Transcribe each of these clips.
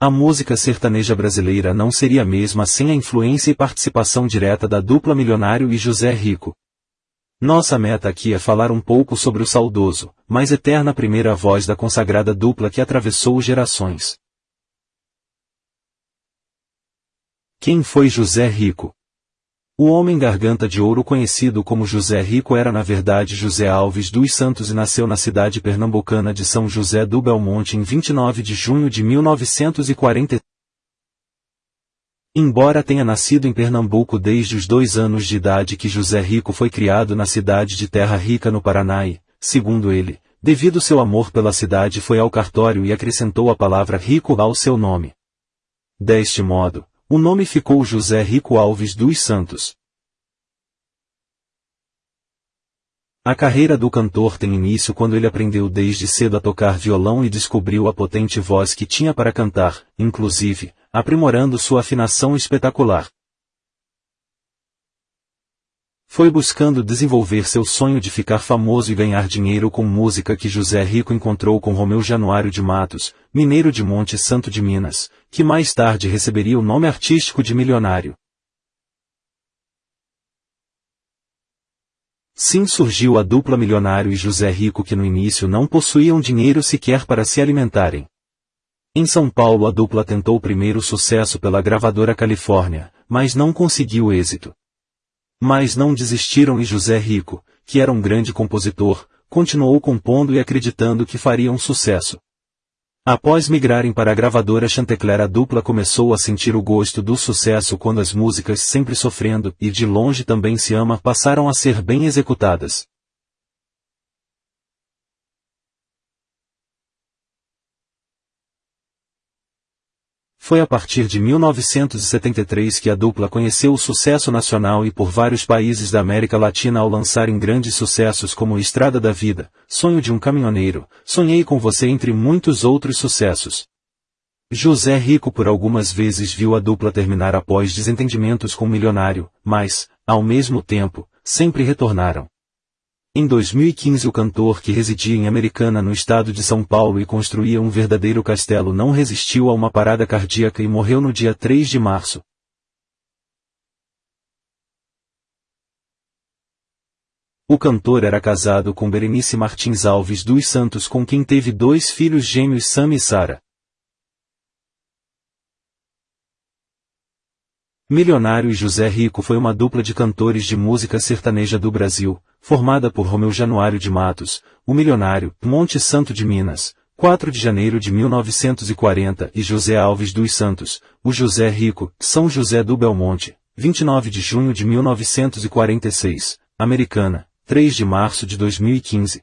A música sertaneja brasileira não seria a mesma sem a influência e participação direta da dupla Milionário e José Rico. Nossa meta aqui é falar um pouco sobre o saudoso, mas eterna primeira voz da consagrada dupla que atravessou gerações. Quem foi José Rico? O homem garganta de ouro conhecido como José Rico era na verdade José Alves dos Santos e nasceu na cidade pernambucana de São José do Belmonte em 29 de junho de 1940. Embora tenha nascido em Pernambuco desde os dois anos de idade que José Rico foi criado na cidade de Terra Rica no Paraná e, segundo ele, devido seu amor pela cidade foi ao cartório e acrescentou a palavra rico ao seu nome. Deste modo, o nome ficou José Rico Alves dos Santos. A carreira do cantor tem início quando ele aprendeu desde cedo a tocar violão e descobriu a potente voz que tinha para cantar, inclusive, aprimorando sua afinação espetacular. Foi buscando desenvolver seu sonho de ficar famoso e ganhar dinheiro com música que José Rico encontrou com Romeu Januário de Matos, mineiro de Monte Santo de Minas, que mais tarde receberia o nome artístico de Milionário. Sim surgiu a dupla Milionário e José Rico que no início não possuíam dinheiro sequer para se alimentarem. Em São Paulo a dupla tentou primeiro sucesso pela gravadora Califórnia, mas não conseguiu êxito. Mas não desistiram e José Rico, que era um grande compositor, continuou compondo e acreditando que faria um sucesso. Após migrarem para a gravadora Chantecler a dupla começou a sentir o gosto do sucesso quando as músicas Sempre Sofrendo e De Longe Também Se Ama passaram a ser bem executadas. Foi a partir de 1973 que a dupla conheceu o sucesso nacional e por vários países da América Latina ao lançarem grandes sucessos como Estrada da Vida, Sonho de um Caminhoneiro, Sonhei com Você entre muitos outros sucessos. José Rico por algumas vezes viu a dupla terminar após desentendimentos com o milionário, mas, ao mesmo tempo, sempre retornaram. Em 2015 o cantor que residia em Americana no estado de São Paulo e construía um verdadeiro castelo não resistiu a uma parada cardíaca e morreu no dia 3 de março. O cantor era casado com Berenice Martins Alves dos Santos com quem teve dois filhos gêmeos Sam e Sara. Milionário e José Rico foi uma dupla de cantores de música sertaneja do Brasil, formada por Romeu Januário de Matos, o Milionário, Monte Santo de Minas, 4 de janeiro de 1940 e José Alves dos Santos, o José Rico, São José do Belmonte, 29 de junho de 1946, Americana, 3 de março de 2015.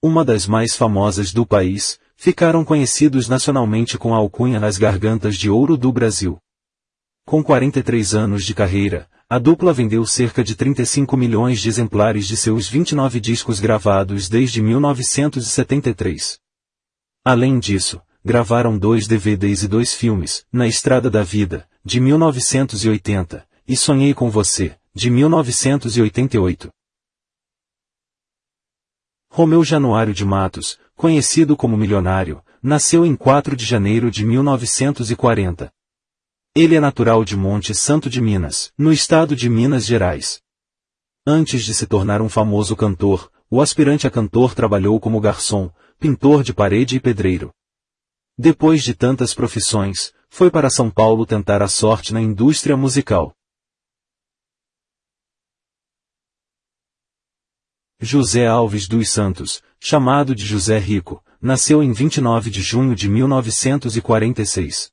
Uma das mais famosas do país, ficaram conhecidos nacionalmente com a alcunha nas gargantas de ouro do Brasil. Com 43 anos de carreira, a dupla vendeu cerca de 35 milhões de exemplares de seus 29 discos gravados desde 1973. Além disso, gravaram dois DVDs e dois filmes, Na Estrada da Vida, de 1980, e Sonhei com Você, de 1988. Romeu Januário de Matos, conhecido como Milionário, nasceu em 4 de janeiro de 1940. Ele é natural de Monte Santo de Minas, no estado de Minas Gerais. Antes de se tornar um famoso cantor, o aspirante a cantor trabalhou como garçom, pintor de parede e pedreiro. Depois de tantas profissões, foi para São Paulo tentar a sorte na indústria musical. José Alves dos Santos, chamado de José Rico, nasceu em 29 de junho de 1946.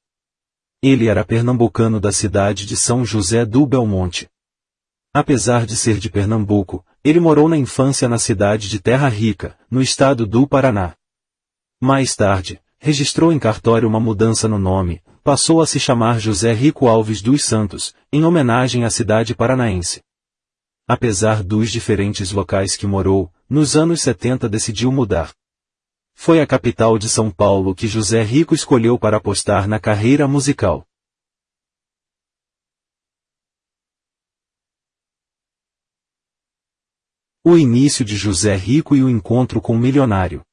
Ele era pernambucano da cidade de São José do Belmonte. Apesar de ser de Pernambuco, ele morou na infância na cidade de Terra Rica, no estado do Paraná. Mais tarde, registrou em cartório uma mudança no nome, passou a se chamar José Rico Alves dos Santos, em homenagem à cidade paranaense. Apesar dos diferentes locais que morou, nos anos 70 decidiu mudar. Foi a capital de São Paulo que José Rico escolheu para apostar na carreira musical. O início de José Rico e o encontro com o milionário.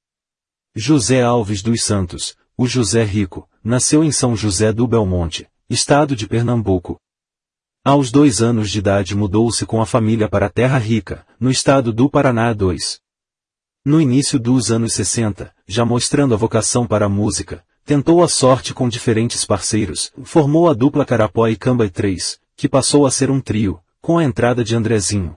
José Alves dos Santos, o José Rico, nasceu em São José do Belmonte, estado de Pernambuco. Aos dois anos de idade mudou-se com a família para Terra Rica, no estado do Paraná 2. No início dos anos 60, já mostrando a vocação para a música, tentou a sorte com diferentes parceiros, formou a dupla Carapó e Camba 3, que passou a ser um trio, com a entrada de Andrezinho.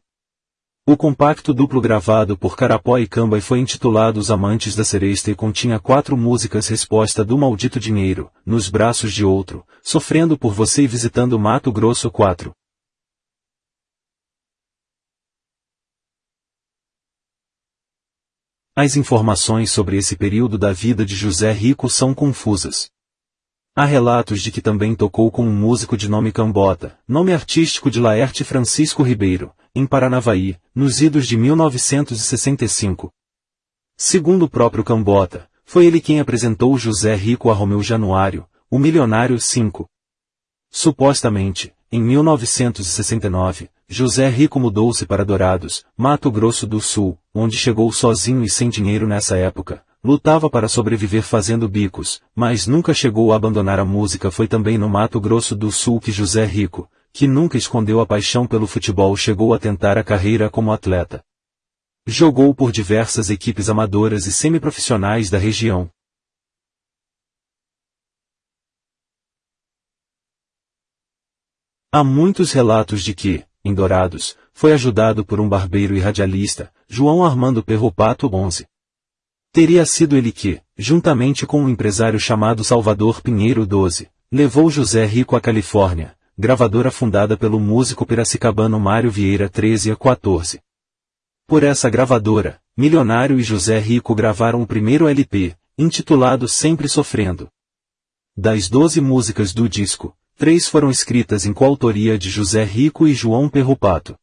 O compacto duplo gravado por Carapó e Camba foi intitulado Os Amantes da Seresta e continha quatro músicas Resposta do Maldito Dinheiro, Nos Braços de Outro, Sofrendo por Você e Visitando Mato Grosso 4. As informações sobre esse período da vida de José Rico são confusas. Há relatos de que também tocou com um músico de nome Cambota, nome artístico de Laerte Francisco Ribeiro, em Paranavaí, nos idos de 1965. Segundo o próprio Cambota, foi ele quem apresentou José Rico a Romeu Januário, o milionário 5. Supostamente, em 1969, José Rico mudou-se para Dourados, Mato Grosso do Sul, onde chegou sozinho e sem dinheiro nessa época. Lutava para sobreviver fazendo bicos, mas nunca chegou a abandonar a música. Foi também no Mato Grosso do Sul que José Rico, que nunca escondeu a paixão pelo futebol chegou a tentar a carreira como atleta. Jogou por diversas equipes amadoras e semiprofissionais da região. Há muitos relatos de que, em Dourados, foi ajudado por um barbeiro e radialista, João Armando Perropato Bonze. Teria sido ele que, juntamente com um empresário chamado Salvador Pinheiro XII, levou José Rico à Califórnia, gravadora fundada pelo músico piracicabano Mário Vieira 13 a 14. Por essa gravadora, Milionário e José Rico gravaram o primeiro LP, intitulado Sempre Sofrendo. Das 12 músicas do disco, três foram escritas em coautoria de José Rico e João Perrupato.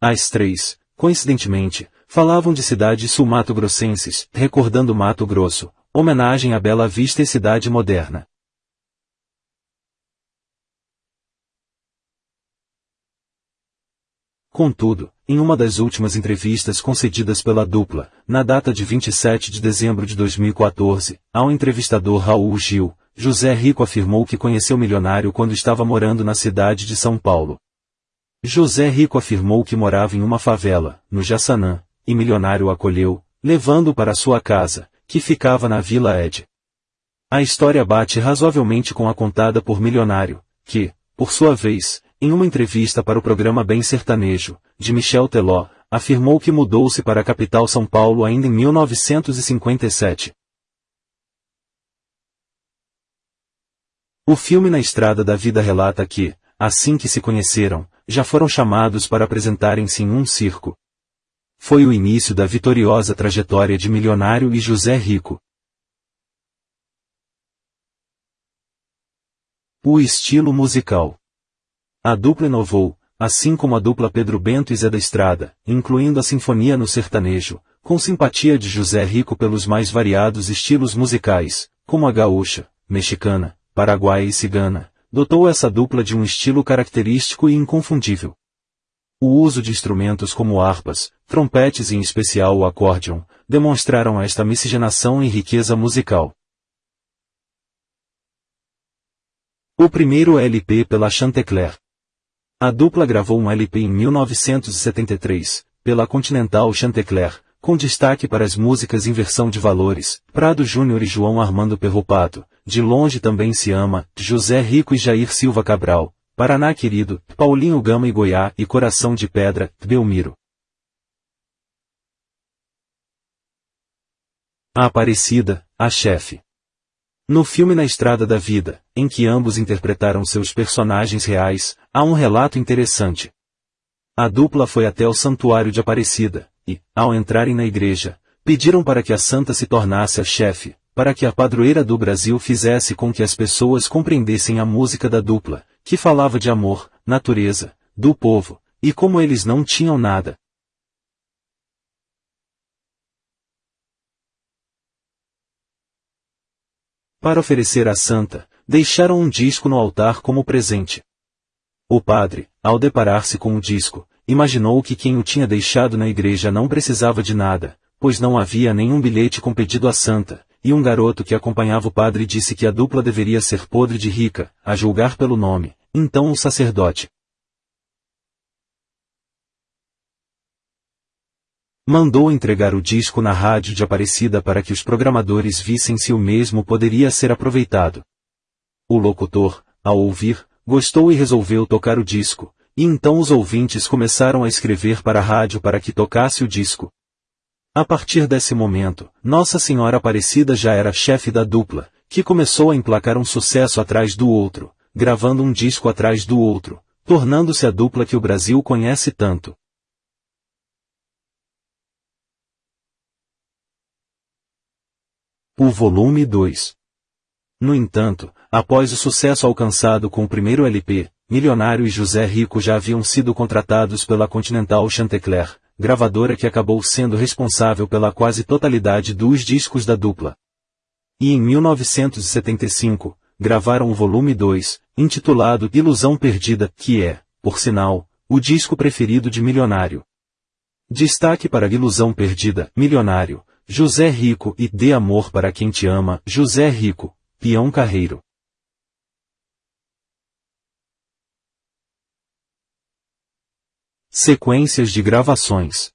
As três, coincidentemente, falavam de cidades sul-mato-grossenses, recordando Mato Grosso, homenagem à Bela Vista e cidade moderna. Contudo, em uma das últimas entrevistas concedidas pela dupla, na data de 27 de dezembro de 2014, ao entrevistador Raul Gil, José Rico afirmou que conheceu o milionário quando estava morando na cidade de São Paulo. José Rico afirmou que morava em uma favela, no Jaçanã, e milionário o acolheu, levando-o para sua casa, que ficava na Vila Ed. A história bate razoavelmente com a contada por milionário, que, por sua vez, em uma entrevista para o programa Bem Sertanejo, de Michel Teló, afirmou que mudou-se para a capital São Paulo ainda em 1957. O filme Na Estrada da Vida relata que, assim que se conheceram, já foram chamados para apresentarem-se em um circo. Foi o início da vitoriosa trajetória de Milionário e José Rico. O estilo musical a dupla inovou, assim como a dupla Pedro Bento e Zé da Estrada, incluindo a sinfonia no sertanejo, com simpatia de José Rico pelos mais variados estilos musicais, como a gaúcha, mexicana, paraguaia e cigana, dotou essa dupla de um estilo característico e inconfundível. O uso de instrumentos como harpas, trompetes e em especial o acórdeon, demonstraram esta miscigenação e riqueza musical. O primeiro LP pela Chantecler. A dupla gravou um LP em 1973, pela Continental Chantecler, com destaque para as músicas Inversão de Valores, Prado Júnior e João Armando Perropato, De Longe Também Se Ama, José Rico e Jair Silva Cabral, Paraná Querido, Paulinho Gama e Goiá e Coração de Pedra, Belmiro. A Aparecida, a chefe. No filme Na Estrada da Vida, em que ambos interpretaram seus personagens reais, há um relato interessante. A dupla foi até o santuário de Aparecida, e, ao entrarem na igreja, pediram para que a santa se tornasse a chefe, para que a padroeira do Brasil fizesse com que as pessoas compreendessem a música da dupla, que falava de amor, natureza, do povo, e como eles não tinham nada, Para oferecer à santa, deixaram um disco no altar como presente. O padre, ao deparar-se com o disco, imaginou que quem o tinha deixado na igreja não precisava de nada, pois não havia nenhum bilhete com pedido à santa, e um garoto que acompanhava o padre disse que a dupla deveria ser podre de rica, a julgar pelo nome. Então o sacerdote mandou entregar o disco na rádio de Aparecida para que os programadores vissem se o mesmo poderia ser aproveitado. O locutor, ao ouvir, gostou e resolveu tocar o disco, e então os ouvintes começaram a escrever para a rádio para que tocasse o disco. A partir desse momento, Nossa Senhora Aparecida já era chefe da dupla, que começou a emplacar um sucesso atrás do outro, gravando um disco atrás do outro, tornando-se a dupla que o Brasil conhece tanto. O volume 2. No entanto, após o sucesso alcançado com o primeiro LP, Milionário e José Rico já haviam sido contratados pela Continental Chantecler, gravadora que acabou sendo responsável pela quase totalidade dos discos da dupla. E em 1975, gravaram o volume 2, intitulado Ilusão Perdida, que é, por sinal, o disco preferido de Milionário. Destaque para Ilusão Perdida, Milionário, José Rico e Dê Amor para quem te ama, José Rico, Peão Carreiro. Sequências de gravações.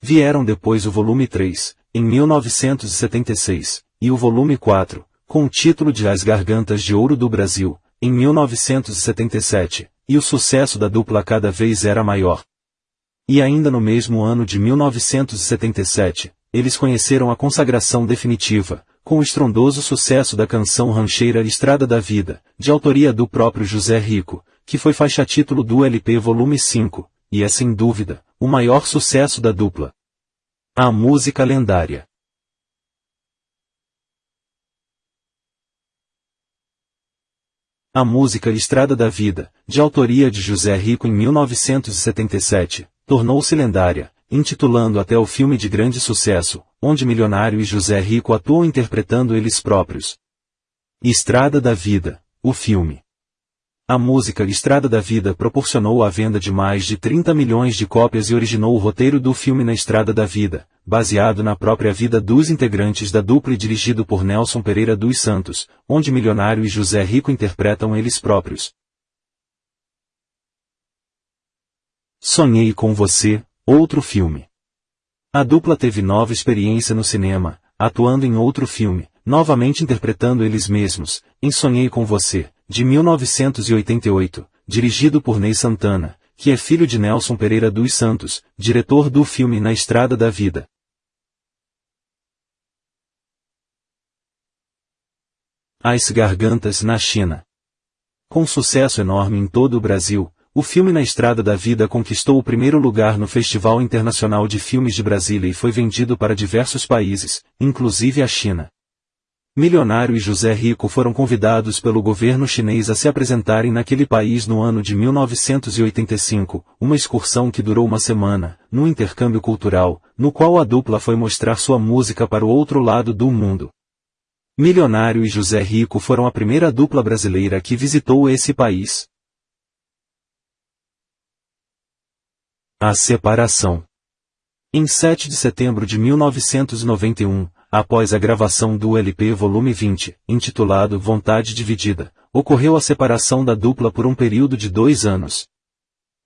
Vieram depois o volume 3, em 1976, e o volume 4, com o título de As Gargantas de Ouro do Brasil, em 1977, e o sucesso da dupla cada vez era maior. E ainda no mesmo ano de 1977, eles conheceram a consagração definitiva, com o estrondoso sucesso da canção rancheira Estrada da Vida, de autoria do próprio José Rico, que foi faixa título do LP Volume 5, e é sem dúvida, o maior sucesso da dupla. A música lendária. A música Estrada da Vida, de autoria de José Rico em 1977, tornou-se lendária, intitulando até o filme de grande sucesso, onde Milionário e José Rico atuam interpretando eles próprios. Estrada da Vida, o filme. A música Estrada da Vida proporcionou a venda de mais de 30 milhões de cópias e originou o roteiro do filme Na Estrada da Vida, baseado na própria vida dos integrantes da dupla e dirigido por Nelson Pereira dos Santos, onde Milionário e José Rico interpretam eles próprios. Sonhei com você, Outro filme. A dupla teve nova experiência no cinema, atuando em outro filme, novamente interpretando eles mesmos, em Sonhei com Você, de 1988, dirigido por Ney Santana, que é filho de Nelson Pereira dos Santos, diretor do filme Na Estrada da Vida. As Gargantas na China. Com sucesso enorme em todo o Brasil, o filme Na Estrada da Vida conquistou o primeiro lugar no Festival Internacional de Filmes de Brasília e foi vendido para diversos países, inclusive a China. Milionário e José Rico foram convidados pelo governo chinês a se apresentarem naquele país no ano de 1985, uma excursão que durou uma semana, num intercâmbio cultural, no qual a dupla foi mostrar sua música para o outro lado do mundo. Milionário e José Rico foram a primeira dupla brasileira que visitou esse país. A separação. Em 7 de setembro de 1991, após a gravação do LP Volume 20, intitulado Vontade Dividida, ocorreu a separação da dupla por um período de dois anos.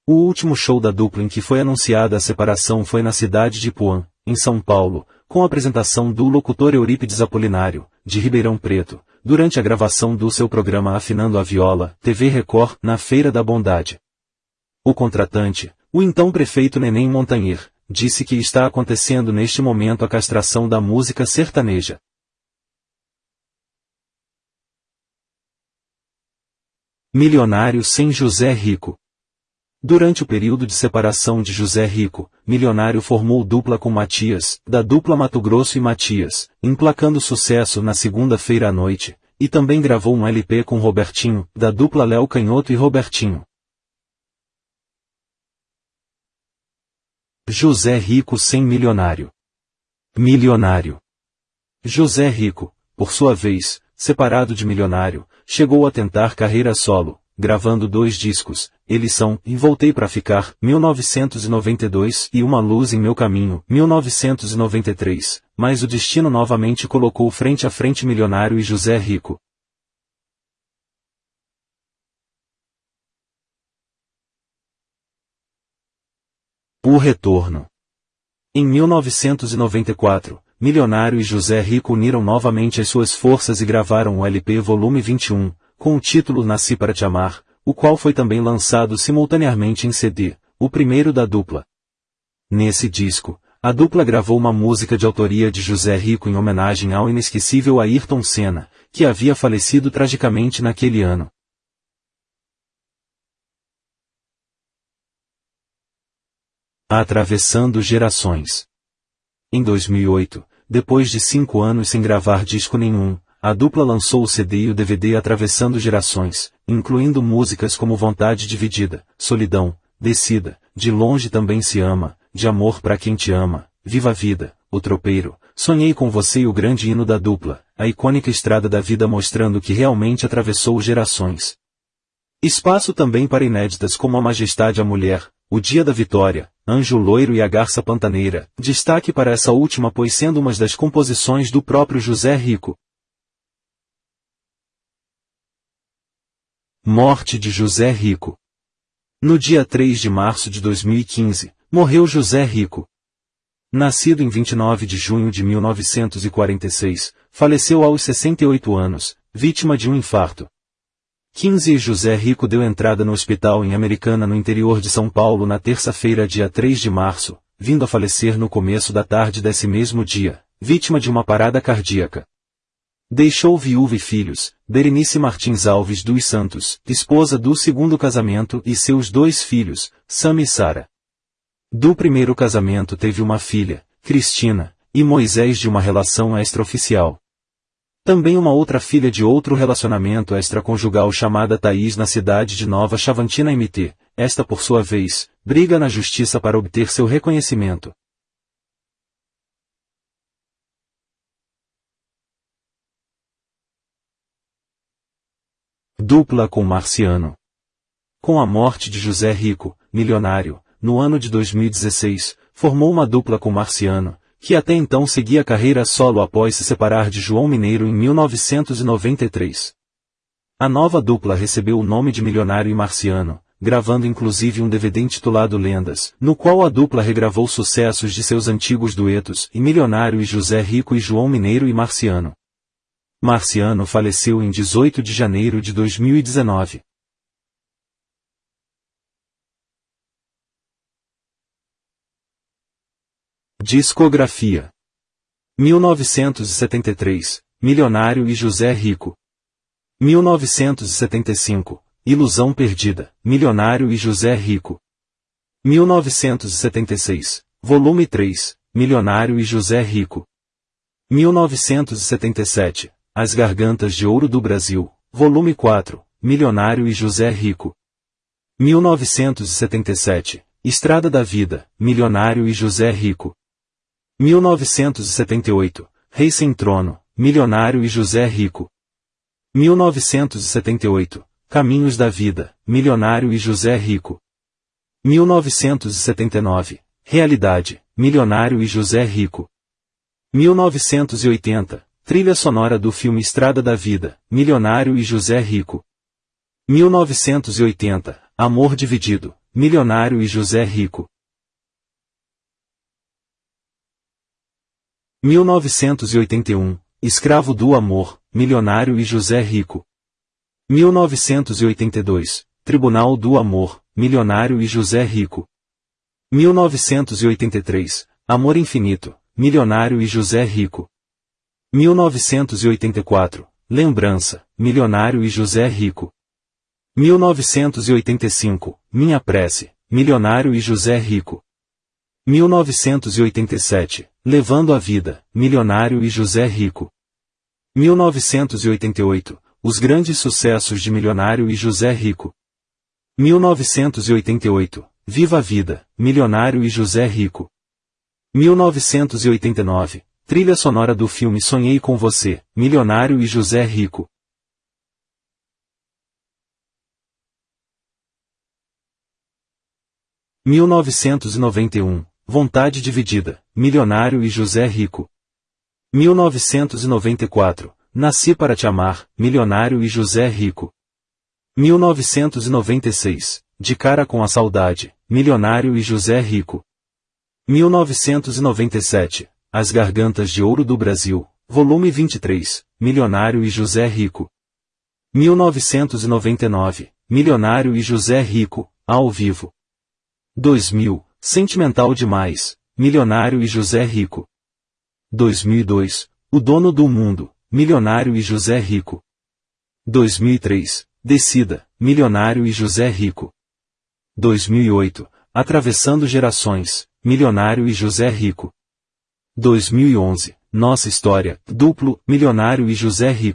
O último show da dupla em que foi anunciada a separação foi na cidade de Puan, em São Paulo, com a apresentação do locutor Eurípides Apolinário, de Ribeirão Preto, durante a gravação do seu programa Afinando a Viola, TV Record, na Feira da Bondade. O contratante, o então prefeito Neném Montanher, disse que está acontecendo neste momento a castração da música sertaneja. Milionário sem José Rico. Durante o período de separação de José Rico, Milionário formou dupla com Matias, da dupla Mato Grosso e Matias, emplacando sucesso na segunda-feira à noite, e também gravou um LP com Robertinho, da dupla Léo Canhoto e Robertinho. José Rico sem milionário. Milionário. José Rico, por sua vez, separado de milionário, chegou a tentar carreira solo, gravando dois discos, eles são E Voltei para Ficar, 1992 e Uma Luz em Meu Caminho, 1993, mas o destino novamente colocou frente a frente Milionário e José Rico. O Retorno Em 1994, Milionário e José Rico uniram novamente as suas forças e gravaram o LP Volume 21, com o título Nasci para Te Amar, o qual foi também lançado simultaneamente em CD, o primeiro da dupla. Nesse disco, a dupla gravou uma música de autoria de José Rico em homenagem ao inesquecível Ayrton Senna, que havia falecido tragicamente naquele ano. Atravessando Gerações Em 2008, depois de cinco anos sem gravar disco nenhum, a dupla lançou o CD e o DVD atravessando gerações, incluindo músicas como Vontade Dividida, Solidão, Descida, De Longe Também Se Ama, De Amor para Quem Te Ama, Viva a Vida, O Tropeiro, Sonhei com Você e o grande hino da dupla, a icônica estrada da vida mostrando que realmente atravessou gerações. Espaço também para inéditas como A Majestade a Mulher, O Dia da Vitória, Anjo Loiro e a Garça Pantaneira, destaque para essa última pois sendo uma das composições do próprio José Rico. Morte de José Rico. No dia 3 de março de 2015, morreu José Rico. Nascido em 29 de junho de 1946, faleceu aos 68 anos, vítima de um infarto. 15 e José Rico deu entrada no hospital em Americana no interior de São Paulo na terça-feira dia 3 de março, vindo a falecer no começo da tarde desse mesmo dia, vítima de uma parada cardíaca. Deixou viúva e filhos, Berenice Martins Alves dos Santos, esposa do segundo casamento e seus dois filhos, Sam e Sara. Do primeiro casamento teve uma filha, Cristina, e Moisés de uma relação extraoficial. Também uma outra filha de outro relacionamento extraconjugal chamada Thaís na cidade de Nova Chavantina MT, esta por sua vez, briga na justiça para obter seu reconhecimento. Dupla com Marciano. Com a morte de José Rico, milionário, no ano de 2016, formou uma dupla com Marciano, que até então seguia carreira solo após se separar de João Mineiro em 1993. A nova dupla recebeu o nome de Milionário e Marciano, gravando inclusive um DVD intitulado Lendas, no qual a dupla regravou sucessos de seus antigos duetos, e Milionário e José Rico e João Mineiro e Marciano. Marciano faleceu em 18 de janeiro de 2019. Discografia 1973 Milionário e José Rico 1975 Ilusão Perdida Milionário e José Rico 1976 Volume 3 Milionário e José Rico 1977 as Gargantas de Ouro do Brasil, Volume 4, Milionário e José Rico. 1977, Estrada da Vida, Milionário e José Rico. 1978, Rei Sem Trono, Milionário e José Rico. 1978, Caminhos da Vida, Milionário e José Rico. 1979, Realidade, Milionário e José Rico. 1980, Trilha sonora do filme Estrada da Vida, Milionário e José Rico. 1980, Amor Dividido, Milionário e José Rico. 1981, Escravo do Amor, Milionário e José Rico. 1982, Tribunal do Amor, Milionário e José Rico. 1983, Amor Infinito, Milionário e José Rico. 1984, Lembrança, Milionário e José Rico. 1985, Minha Prece, Milionário e José Rico. 1987, Levando a vida, Milionário e José Rico. 1988 Os grandes sucessos de Milionário e José Rico. 1988 Viva a Vida, Milionário e José Rico. 1989 Trilha sonora do filme Sonhei com Você, Milionário e José Rico. mil novecentos e noventa e um Vontade Dividida, Milionário e José Rico. 1994, Nasci para te amar, Milionário e José Rico. 1996, De cara com a saudade, Milionário e José Rico. 1997, As Gargantas de Ouro do Brasil, volume 23, Milionário e José Rico. 1999, Milionário e José Rico, ao vivo. 2000, Sentimental demais, Milionário e José Rico. 2002, O Dono do Mundo, Milionário e José Rico. 2003, Decida, Milionário e José Rico. 2008, Atravessando Gerações, Milionário e José Rico. 2011, Nossa História, Duplo, Milionário e José Rico.